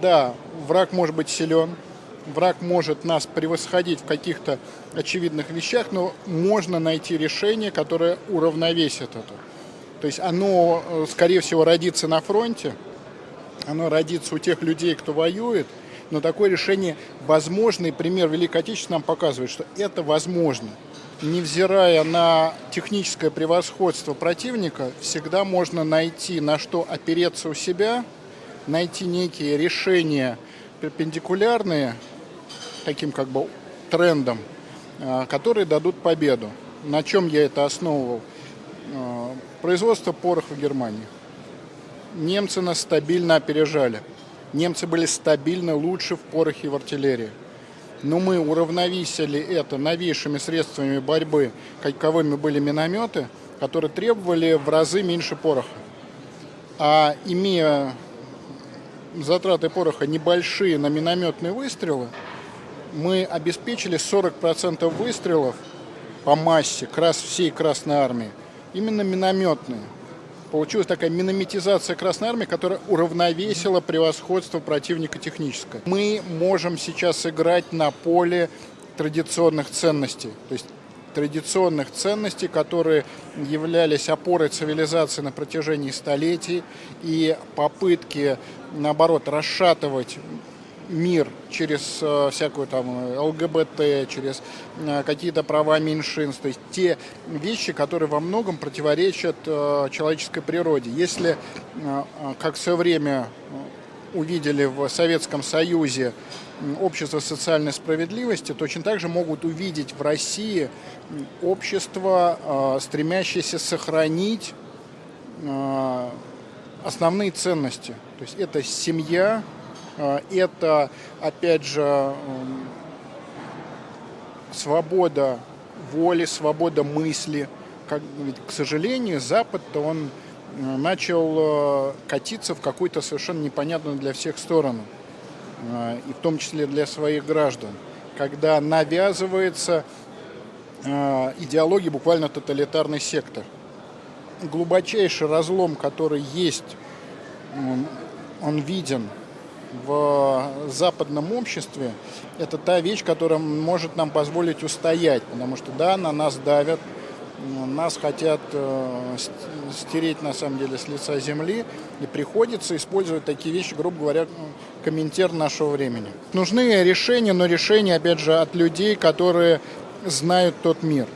Да, враг может быть силен, враг может нас превосходить в каких-то очевидных вещах, но можно найти решение, которое уравновесит это. То есть оно, э, скорее всего, родится на фронте, оно родится у тех людей, кто воюет, но такое решение возможно, и пример Великой Отечественной нам показывает, что это возможно. Невзирая на техническое превосходство противника, всегда можно найти, на что опереться у себя, найти некие решения перпендикулярные таким как бы трендам, э, которые дадут победу. На чем я это основывал? Э, производство пороха в Германии. Немцы нас стабильно опережали. Немцы были стабильно лучше в порохе и в артиллерии. Но мы уравновесили это новейшими средствами борьбы, каковыми были минометы, которые требовали в разы меньше пороха. А имея затраты пороха небольшие на минометные выстрелы, мы обеспечили 40% выстрелов по массе крас всей Красной Армии именно минометные. Получилась такая минометизация Красной Армии, которая уравновесила превосходство противника техническое. Мы можем сейчас играть на поле традиционных ценностей. То есть традиционных ценностей, которые являлись опорой цивилизации на протяжении столетий, и попытки, наоборот, расшатывать мир через э, всякую там ЛГБТ, через э, какие-то права меньшинств, то есть те вещи, которые во многом противоречат э, человеческой природе. Если, как все время увидели в Советском Союзе общество социальной справедливости, точно так же могут увидеть в России общество, стремящееся сохранить основные ценности. То есть это семья, а, это, опять же, свобода воли, свобода мысли. Как, ведь, к сожалению, Запад-то он э, начал э, катиться в какую-то совершенно непонятную для всех сторону, и в том числе для своих граждан, когда навязывается идеология буквально тоталитарный сектор. Глубочайший разлом, который есть, он виден в западном обществе, это та вещь, которая может нам позволить устоять, потому что да, на нас давят, нас хотят э, стереть на самом деле с лица земли, и приходится использовать такие вещи, грубо говоря, комментер нашего времени. Нужны решения, но решения, опять же, от людей, которые знают тот мир.